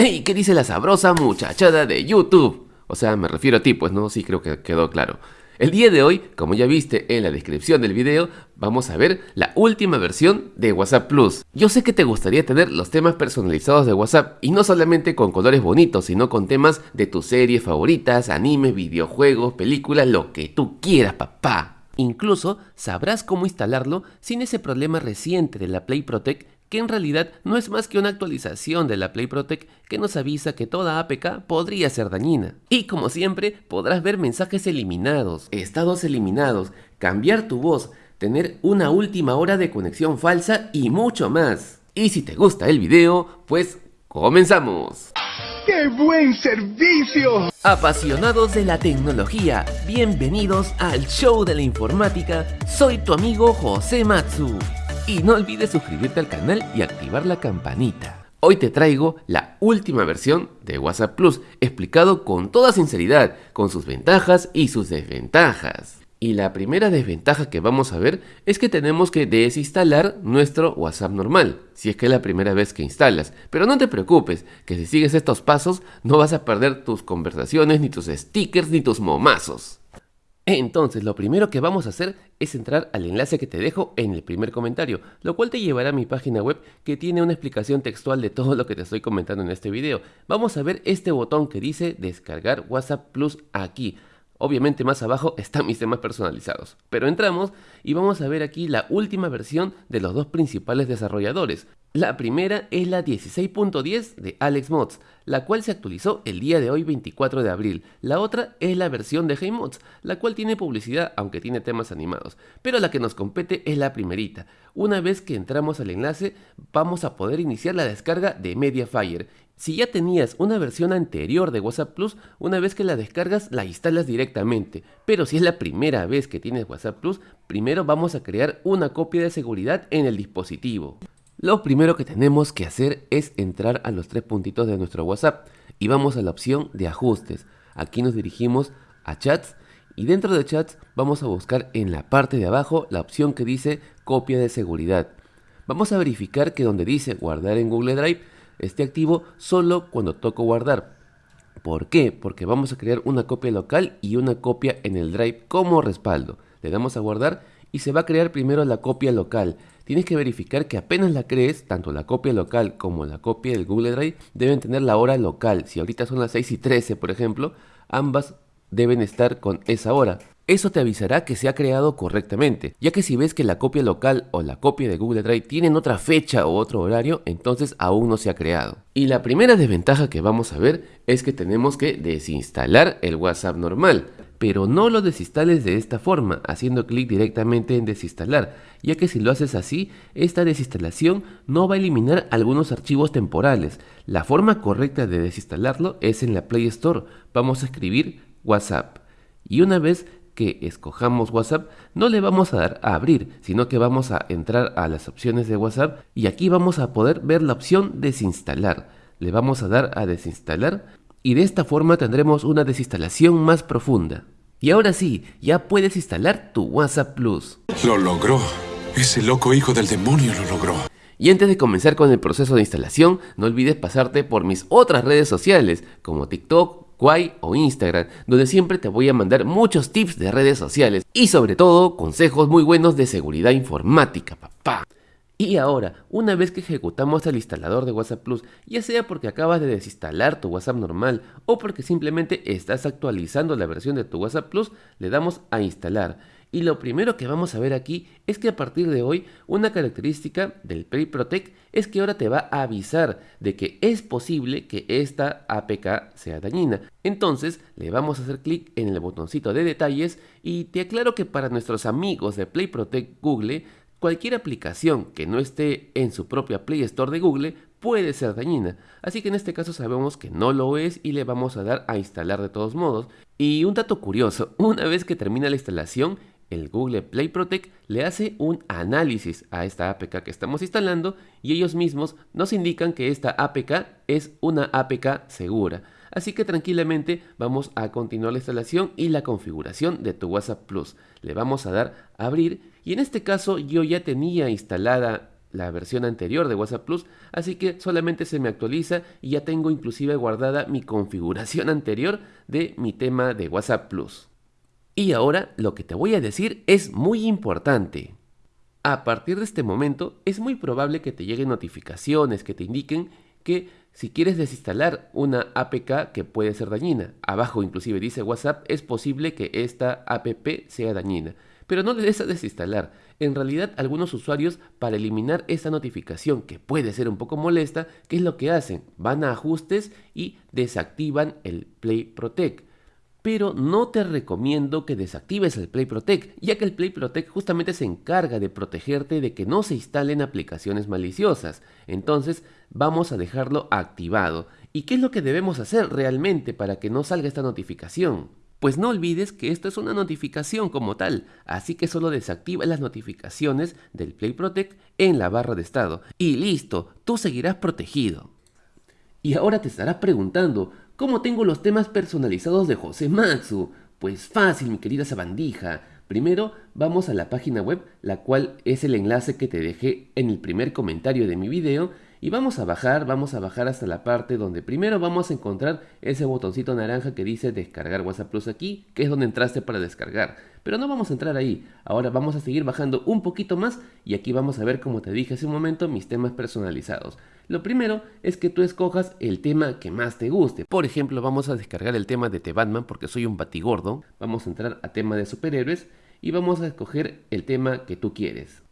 ¡Ey! ¿Qué dice la sabrosa muchachada de YouTube? O sea, me refiero a ti, pues no, sí creo que quedó claro. El día de hoy, como ya viste en la descripción del video, vamos a ver la última versión de WhatsApp Plus. Yo sé que te gustaría tener los temas personalizados de WhatsApp y no solamente con colores bonitos, sino con temas de tus series favoritas, animes, videojuegos, películas, lo que tú quieras, papá. Incluso sabrás cómo instalarlo sin ese problema reciente de la Play Protect que en realidad no es más que una actualización de la Play Protect que nos avisa que toda APK podría ser dañina. Y como siempre, podrás ver mensajes eliminados, estados eliminados, cambiar tu voz, tener una última hora de conexión falsa y mucho más. Y si te gusta el video, pues comenzamos. ¡Qué buen servicio! Apasionados de la tecnología, bienvenidos al show de la informática. Soy tu amigo José Matsu. Y no olvides suscribirte al canal y activar la campanita. Hoy te traigo la última versión de WhatsApp Plus, explicado con toda sinceridad, con sus ventajas y sus desventajas. Y la primera desventaja que vamos a ver es que tenemos que desinstalar nuestro WhatsApp normal, si es que es la primera vez que instalas. Pero no te preocupes, que si sigues estos pasos no vas a perder tus conversaciones, ni tus stickers, ni tus momazos. Entonces, lo primero que vamos a hacer es entrar al enlace que te dejo en el primer comentario, lo cual te llevará a mi página web que tiene una explicación textual de todo lo que te estoy comentando en este video. Vamos a ver este botón que dice descargar WhatsApp Plus aquí. Obviamente más abajo están mis temas personalizados. Pero entramos y vamos a ver aquí la última versión de los dos principales desarrolladores. La primera es la 16.10 de Alex Mods, la cual se actualizó el día de hoy 24 de abril. La otra es la versión de HeyMods, la cual tiene publicidad aunque tiene temas animados. Pero la que nos compete es la primerita. Una vez que entramos al enlace vamos a poder iniciar la descarga de Mediafire si ya tenías una versión anterior de WhatsApp Plus, una vez que la descargas la instalas directamente. Pero si es la primera vez que tienes WhatsApp Plus, primero vamos a crear una copia de seguridad en el dispositivo. Lo primero que tenemos que hacer es entrar a los tres puntitos de nuestro WhatsApp y vamos a la opción de ajustes. Aquí nos dirigimos a chats y dentro de chats vamos a buscar en la parte de abajo la opción que dice copia de seguridad. Vamos a verificar que donde dice guardar en Google Drive esté activo solo cuando toco guardar. ¿Por qué? Porque vamos a crear una copia local y una copia en el Drive como respaldo. Le damos a guardar y se va a crear primero la copia local. Tienes que verificar que apenas la crees, tanto la copia local como la copia del Google Drive deben tener la hora local. Si ahorita son las 6 y 13, por ejemplo, ambas deben estar con esa hora. Eso te avisará que se ha creado correctamente, ya que si ves que la copia local o la copia de Google Drive tienen otra fecha o otro horario, entonces aún no se ha creado. Y la primera desventaja que vamos a ver es que tenemos que desinstalar el WhatsApp normal, pero no lo desinstales de esta forma, haciendo clic directamente en desinstalar, ya que si lo haces así, esta desinstalación no va a eliminar algunos archivos temporales. La forma correcta de desinstalarlo es en la Play Store. Vamos a escribir WhatsApp. Y una vez que escojamos WhatsApp, no le vamos a dar a abrir, sino que vamos a entrar a las opciones de WhatsApp y aquí vamos a poder ver la opción desinstalar. Le vamos a dar a desinstalar y de esta forma tendremos una desinstalación más profunda. Y ahora sí, ya puedes instalar tu WhatsApp Plus. Lo logró. Ese loco hijo del demonio lo logró. Y antes de comenzar con el proceso de instalación, no olvides pasarte por mis otras redes sociales como TikTok, Quai o Instagram, donde siempre te voy a mandar muchos tips de redes sociales y sobre todo consejos muy buenos de seguridad informática, papá. Y ahora, una vez que ejecutamos el instalador de WhatsApp Plus, ya sea porque acabas de desinstalar tu WhatsApp normal o porque simplemente estás actualizando la versión de tu WhatsApp Plus, le damos a instalar. Y lo primero que vamos a ver aquí es que a partir de hoy una característica del Play Protect es que ahora te va a avisar de que es posible que esta APK sea dañina. Entonces le vamos a hacer clic en el botoncito de detalles y te aclaro que para nuestros amigos de Play Protect Google Cualquier aplicación que no esté en su propia Play Store de Google puede ser dañina, así que en este caso sabemos que no lo es y le vamos a dar a instalar de todos modos. Y un dato curioso, una vez que termina la instalación, el Google Play Protect le hace un análisis a esta APK que estamos instalando y ellos mismos nos indican que esta APK es una APK segura. Así que tranquilamente vamos a continuar la instalación y la configuración de tu WhatsApp Plus. Le vamos a dar a abrir y en este caso yo ya tenía instalada la versión anterior de WhatsApp Plus, así que solamente se me actualiza y ya tengo inclusive guardada mi configuración anterior de mi tema de WhatsApp Plus. Y ahora lo que te voy a decir es muy importante. A partir de este momento es muy probable que te lleguen notificaciones que te indiquen que si quieres desinstalar una APK que puede ser dañina, abajo inclusive dice WhatsApp, es posible que esta APP sea dañina. Pero no le desinstalar. En realidad algunos usuarios para eliminar esta notificación que puede ser un poco molesta, ¿qué es lo que hacen? Van a ajustes y desactivan el Play Protect pero no te recomiendo que desactives el Play Protect, ya que el Play Protect justamente se encarga de protegerte de que no se instalen aplicaciones maliciosas. Entonces, vamos a dejarlo activado. ¿Y qué es lo que debemos hacer realmente para que no salga esta notificación? Pues no olvides que esto es una notificación como tal, así que solo desactiva las notificaciones del Play Protect en la barra de estado. Y listo, tú seguirás protegido. Y ahora te estarás preguntando, ¿Cómo tengo los temas personalizados de José Matsu? Pues fácil, mi querida sabandija. Primero vamos a la página web, la cual es el enlace que te dejé en el primer comentario de mi video y vamos a bajar, vamos a bajar hasta la parte donde primero vamos a encontrar ese botoncito naranja que dice descargar WhatsApp Plus aquí, que es donde entraste para descargar. Pero no vamos a entrar ahí, ahora vamos a seguir bajando un poquito más y aquí vamos a ver como te dije hace un momento mis temas personalizados. Lo primero es que tú escojas el tema que más te guste. Por ejemplo, vamos a descargar el tema de The Batman porque soy un batigordo. Vamos a entrar a tema de superhéroes y vamos a escoger el tema que tú quieres.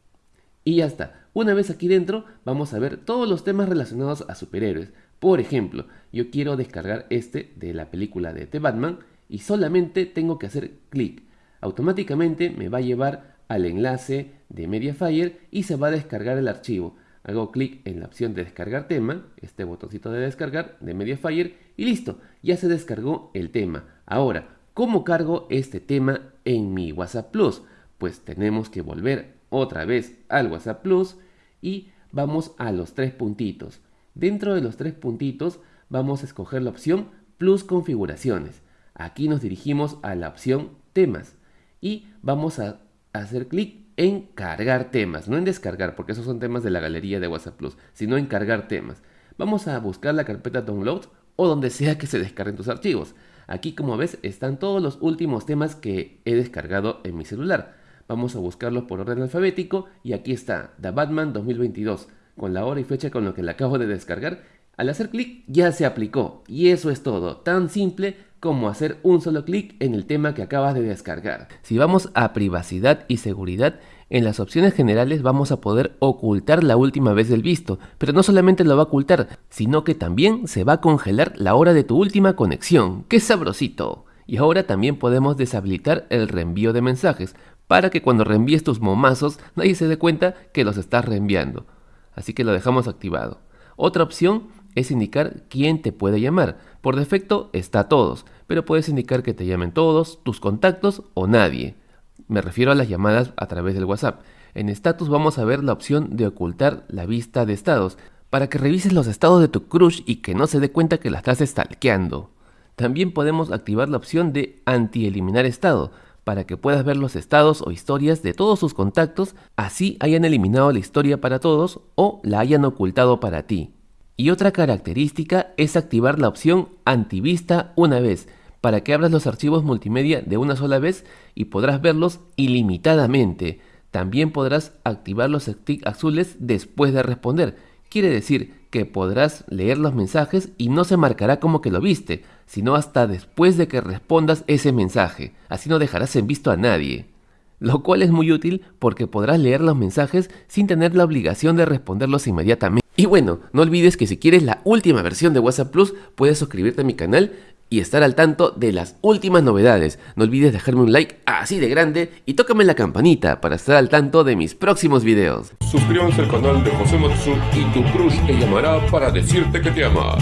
Y ya está. Una vez aquí dentro, vamos a ver todos los temas relacionados a superhéroes. Por ejemplo, yo quiero descargar este de la película de The Batman y solamente tengo que hacer clic. Automáticamente me va a llevar al enlace de Mediafire y se va a descargar el archivo. Hago clic en la opción de descargar tema, este botoncito de descargar de Mediafire y listo, ya se descargó el tema. Ahora, ¿cómo cargo este tema en mi WhatsApp Plus? Pues tenemos que volver otra vez al WhatsApp Plus y vamos a los tres puntitos. Dentro de los tres puntitos vamos a escoger la opción Plus configuraciones. Aquí nos dirigimos a la opción temas y vamos a hacer clic en cargar temas, no en descargar, porque esos son temas de la galería de WhatsApp Plus, sino en cargar temas. Vamos a buscar la carpeta download o donde sea que se descarguen tus archivos. Aquí como ves están todos los últimos temas que he descargado en mi celular. Vamos a buscarlos por orden alfabético y aquí está The Batman 2022 con la hora y fecha con lo que le acabo de descargar. Al hacer clic ya se aplicó y eso es todo, tan simple como hacer un solo clic en el tema que acabas de descargar. Si vamos a privacidad y seguridad, en las opciones generales vamos a poder ocultar la última vez del visto, pero no solamente lo va a ocultar, sino que también se va a congelar la hora de tu última conexión. ¡Qué sabrosito! Y ahora también podemos deshabilitar el reenvío de mensajes, para que cuando reenvíes tus momazos nadie se dé cuenta que los estás reenviando. Así que lo dejamos activado. Otra opción es indicar quién te puede llamar. Por defecto está todos, pero puedes indicar que te llamen todos, tus contactos o nadie. Me refiero a las llamadas a través del WhatsApp. En status vamos a ver la opción de ocultar la vista de estados, para que revises los estados de tu crush y que no se dé cuenta que la estás stalkeando. También podemos activar la opción de anti-eliminar estado, para que puedas ver los estados o historias de todos sus contactos, así hayan eliminado la historia para todos o la hayan ocultado para ti. Y otra característica es activar la opción antivista una vez, para que abras los archivos multimedia de una sola vez y podrás verlos ilimitadamente. También podrás activar los sticks azules después de responder. Quiere decir que podrás leer los mensajes y no se marcará como que lo viste, sino hasta después de que respondas ese mensaje. Así no dejarás en visto a nadie. Lo cual es muy útil porque podrás leer los mensajes sin tener la obligación de responderlos inmediatamente. Y bueno, no olvides que si quieres la última versión de WhatsApp Plus, puedes suscribirte a mi canal y estar al tanto de las últimas novedades. No olvides dejarme un like así de grande y tócame la campanita para estar al tanto de mis próximos videos. Suscríbanse al canal de José Matsu y tu crush te llamará para decirte que te ama.